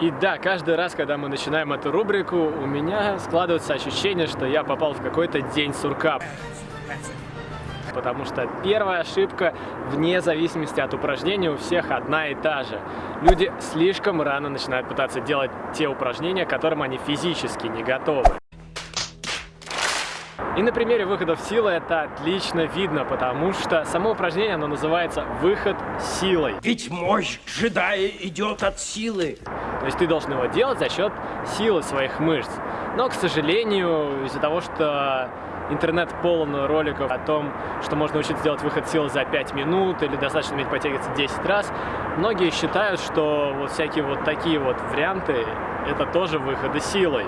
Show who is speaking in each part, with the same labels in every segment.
Speaker 1: И да, каждый раз, когда мы начинаем эту рубрику, у меня складывается ощущение, что я попал в какой-то день сурка. Потому что первая ошибка, вне зависимости от упражнений, у всех одна и та же. Люди слишком рано начинают пытаться делать те упражнения, к которым они физически не готовы. И на примере выходов силы это отлично видно, потому что само упражнение, оно называется «выход силой».
Speaker 2: Ведь мощь джедая идет от силы.
Speaker 1: То есть ты должен его делать за счет силы своих мышц. Но, к сожалению, из-за того, что интернет полон роликов о том, что можно учиться делать выход силы за 5 минут или достаточно уметь подтягиваться 10 раз, многие считают, что вот всякие вот такие вот варианты это тоже выходы силой.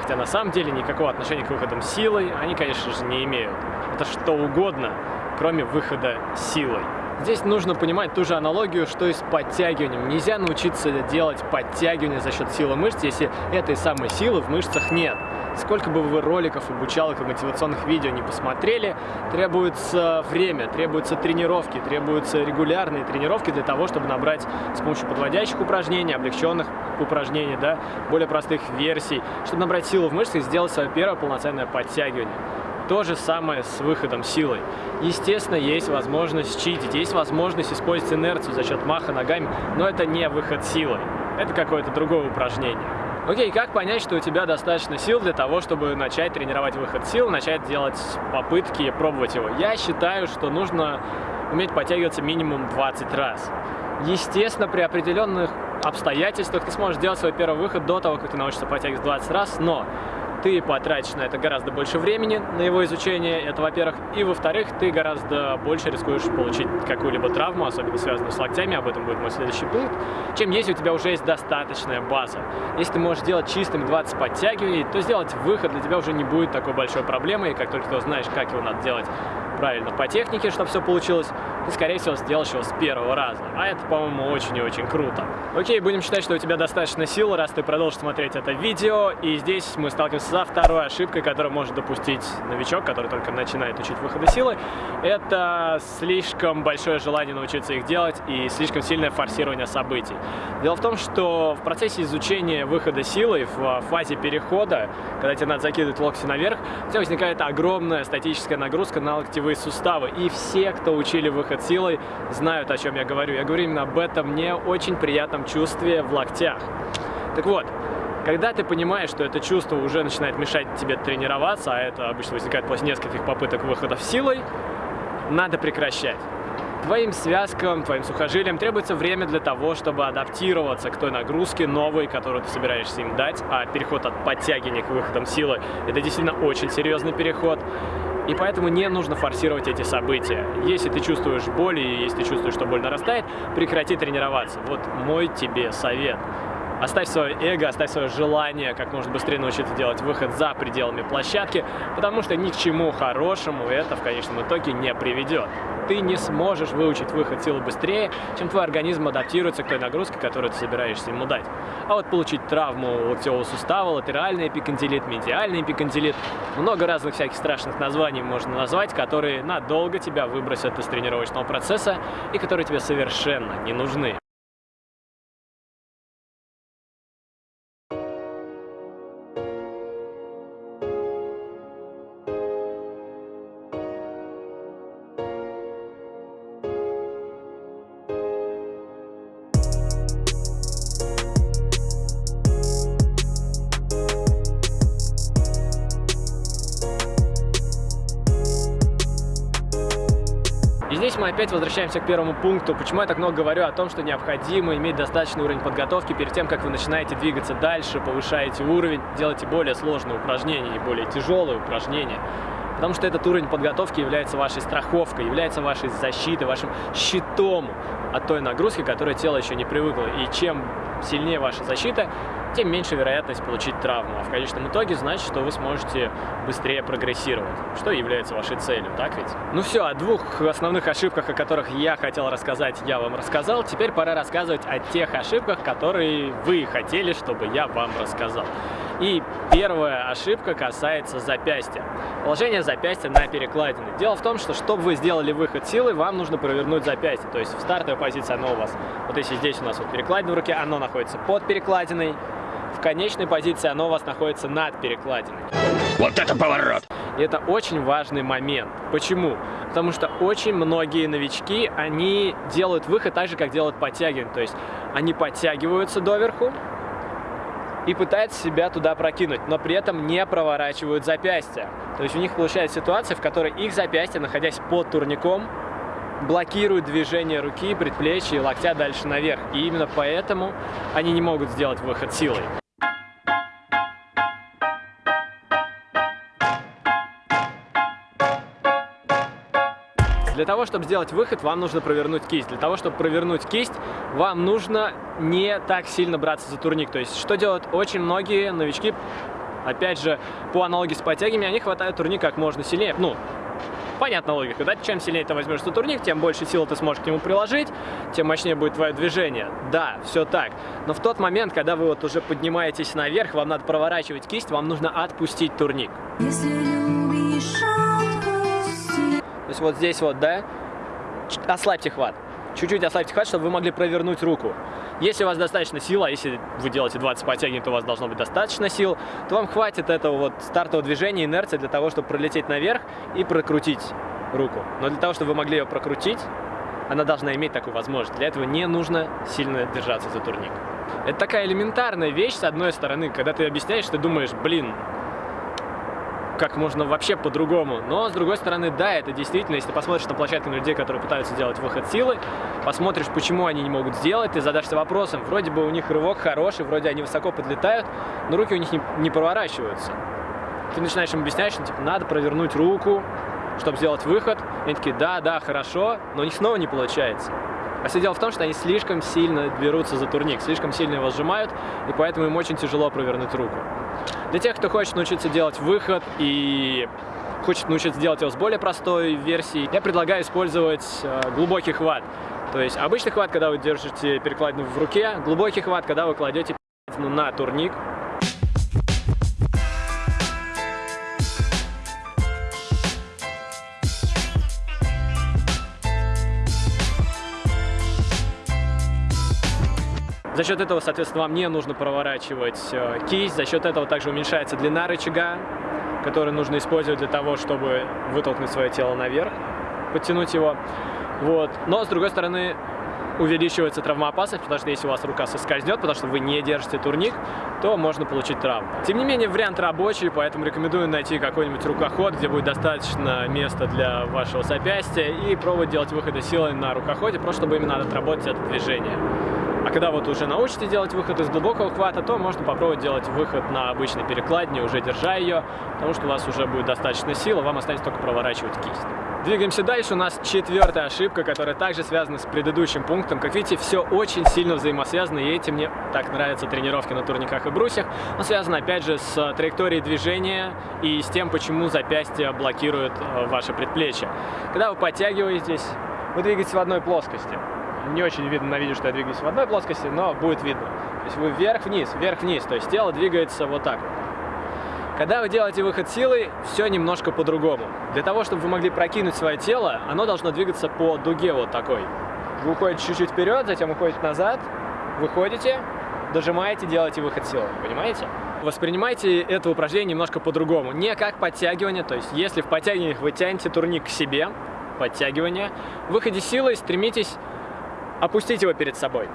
Speaker 1: Хотя на самом деле никакого отношения к выходам силой они, конечно же, не имеют. Это что угодно, кроме выхода силой. Здесь нужно понимать ту же аналогию, что и с подтягиванием. Нельзя научиться делать подтягивание за счет силы мышц, если этой самой силы в мышцах нет. Сколько бы вы роликов, обучалок и мотивационных видео не посмотрели, требуется время, требуются тренировки, требуются регулярные тренировки для того, чтобы набрать с помощью подводящих упражнений, облегченных упражнений, да, более простых версий, чтобы набрать силу в мышцах и сделать свое первое полноценное подтягивание. То же самое с выходом силой. Естественно, есть возможность читить, есть возможность использовать инерцию за счет маха ногами, но это не выход силой. Это какое-то другое упражнение. Окей, как понять, что у тебя достаточно сил для того, чтобы начать тренировать выход сил, начать делать попытки, пробовать его? Я считаю, что нужно уметь подтягиваться минимум 20 раз. Естественно, при определенных обстоятельствах ты сможешь сделать свой первый выход до того, как ты научишься подтягиваться 20 раз, но ты потратишь на это гораздо больше времени, на его изучение, это во-первых, и во-вторых, ты гораздо больше рискуешь получить какую-либо травму, особенно связанную с локтями, об этом будет мой следующий пункт, чем если у тебя уже есть достаточная база. Если ты можешь делать чистым 20 подтягиваний, то сделать выход для тебя уже не будет такой большой проблемой, и как только ты узнаешь, как его надо делать правильно по технике, чтобы все получилось, ты, скорее всего, сделаешь его с первого раза. А это, по-моему, очень и очень круто. Окей, будем считать, что у тебя достаточно сил, раз ты продолжишь смотреть это видео. И здесь мы сталкиваемся со второй ошибкой, которую может допустить новичок, который только начинает учить выходы силы. Это слишком большое желание научиться их делать и слишком сильное форсирование событий. Дело в том, что в процессе изучения выхода силы, в фазе перехода, когда тебе надо закидывать локти наверх, у тебя возникает огромная статическая нагрузка на локтевые суставы. И все, кто учили выход силой, знают, о чем я говорю. Я говорю именно об этом не очень приятном чувстве в локтях. Так вот, когда ты понимаешь, что это чувство уже начинает мешать тебе тренироваться, а это обычно возникает после нескольких попыток выходов силой, надо прекращать. Твоим связкам, твоим сухожилиям требуется время для того, чтобы адаптироваться к той нагрузке новой, которую ты собираешься им дать, а переход от подтягивания к выходам силы – это действительно очень серьезный переход. И поэтому не нужно форсировать эти события. Если ты чувствуешь боль, и если ты чувствуешь, что боль нарастает, прекрати тренироваться. Вот мой тебе совет. Оставь свое эго, оставь свое желание как можно быстрее научиться делать выход за пределами площадки, потому что ни к чему хорошему это в конечном итоге не приведет. Ты не сможешь выучить выход силы быстрее, чем твой организм адаптируется к той нагрузке, которую ты собираешься ему дать. А вот получить травму локтевого сустава, латеральный эпикондилит, медиальный эпикондилит, много разных всяких страшных названий можно назвать, которые надолго тебя выбросят из тренировочного процесса и которые тебе совершенно не нужны. Опять возвращаемся к первому пункту. Почему я так много говорю о том, что необходимо иметь достаточный уровень подготовки перед тем, как вы начинаете двигаться дальше, повышаете уровень, делаете более сложные упражнения и более тяжелые упражнения. Потому что этот уровень подготовки является вашей страховкой, является вашей защитой, вашим щитом от той нагрузки, которой тело еще не привыкло. И чем сильнее ваша защита, тем меньше вероятность получить травму. А в конечном итоге значит, что вы сможете быстрее прогрессировать, что является вашей целью, так ведь? Ну все, о двух основных ошибках, о которых я хотел рассказать, я вам рассказал. Теперь пора рассказывать о тех ошибках, которые вы хотели, чтобы я вам рассказал. И первая ошибка касается запястья. Положение запястья на перекладине. Дело в том, что чтобы вы сделали выход силы, вам нужно провернуть запястье. То есть в стартовой позиции оно у вас, вот если здесь у нас вот перекладина в руке, оно находится под перекладиной. В конечной позиции оно у вас находится над перекладиной.
Speaker 2: Вот это поворот!
Speaker 1: И это очень важный момент. Почему? Потому что очень многие новички, они делают выход так же, как делают подтягивание. То есть они подтягиваются доверху и пытаются себя туда прокинуть, но при этом не проворачивают запястья. То есть у них получается ситуация, в которой их запястье, находясь под турником, блокируют движение руки, предплечья и локтя дальше наверх. И именно поэтому они не могут сделать выход силой. Для того, чтобы сделать выход, вам нужно провернуть кисть. Для того, чтобы провернуть кисть, вам нужно не так сильно браться за турник. То есть, что делают очень многие новички, опять же, по аналогии с подтягиваниями, они хватают турник как можно сильнее. Ну, понятно логика, да? Чем сильнее ты возьмешь за турник, тем больше силы ты сможешь к нему приложить, тем мощнее будет твое движение. Да, все так. Но в тот момент, когда вы вот уже поднимаетесь наверх, вам надо проворачивать кисть, вам нужно отпустить турник. Если то есть вот здесь вот, да, ослабьте хват. Чуть-чуть ослабьте хват, чтобы вы могли провернуть руку. Если у вас достаточно сил, а если вы делаете 20 подтягиваний, то у вас должно быть достаточно сил, то вам хватит этого вот стартового движения, инерции для того, чтобы пролететь наверх и прокрутить руку. Но для того, чтобы вы могли ее прокрутить, она должна иметь такую возможность. Для этого не нужно сильно держаться за турник. Это такая элементарная вещь, с одной стороны, когда ты объясняешь, ты думаешь, блин, как можно вообще по-другому. Но, с другой стороны, да, это действительно, если ты посмотришь на площадку на людей, которые пытаются делать выход силы, посмотришь, почему они не могут сделать, ты задашься вопросом, вроде бы у них рывок хороший, вроде они высоко подлетают, но руки у них не, не проворачиваются. Ты начинаешь им объяснять, что типа, надо провернуть руку, чтобы сделать выход. И они такие, да, да, хорошо, но у них снова не получается. А все дело в том, что они слишком сильно берутся за турник, слишком сильно его сжимают, и поэтому им очень тяжело провернуть руку. Для тех, кто хочет научиться делать выход и хочет научиться делать его с более простой версией, я предлагаю использовать э, глубокий хват. То есть обычный хват, когда вы держите перекладину в руке, глубокий хват, когда вы кладете на турник, За счет этого, соответственно, вам не нужно проворачивать э, кисть, за счет этого также уменьшается длина рычага, который нужно использовать для того, чтобы вытолкнуть свое тело наверх, подтянуть его. Вот. Но, с другой стороны, увеличивается травмоопасность, потому что если у вас рука соскользнет, потому что вы не держите турник, то можно получить травму. Тем не менее, вариант рабочий, поэтому рекомендую найти какой-нибудь рукоход, где будет достаточно места для вашего запястья и пробовать делать выходы силой на рукоходе, просто чтобы именно отработать это движение. А когда вот уже научите делать выход из глубокого хвата, то можно попробовать делать выход на обычной перекладине, уже держа ее, потому что у вас уже будет достаточно сил, а вам останется только проворачивать кисть. Двигаемся дальше. У нас четвертая ошибка, которая также связана с предыдущим пунктом. Как видите, все очень сильно взаимосвязано, и этим мне так нравятся тренировки на турниках и брусьях. Но связано, опять же, с траекторией движения и с тем, почему запястье блокирует э, ваше предплечье. Когда вы подтягиваетесь, вы двигаетесь в одной плоскости не очень видно на видео, что я двигаюсь в одной плоскости, но будет видно. То есть вы вверх-вниз, вверх-вниз, то есть тело двигается вот так. Когда вы делаете выход силой, все немножко по-другому. Для того, чтобы вы могли прокинуть свое тело, оно должно двигаться по дуге вот такой. Вы уходите чуть-чуть вперед, затем уходите назад, выходите, дожимаете, делаете выход силой. Понимаете? Воспринимайте это упражнение немножко по-другому. Не как подтягивание, то есть если в подтягиваниях вы тянете турник к себе, подтягивание, в выходе силой стремитесь опустить его перед собой.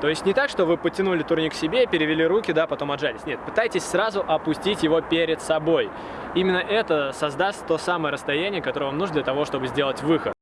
Speaker 1: То есть не так, что вы потянули турник себе, перевели руки, да, потом отжались. Нет, пытайтесь сразу опустить его перед собой. Именно это создаст то самое расстояние, которое вам нужно для того, чтобы сделать выход.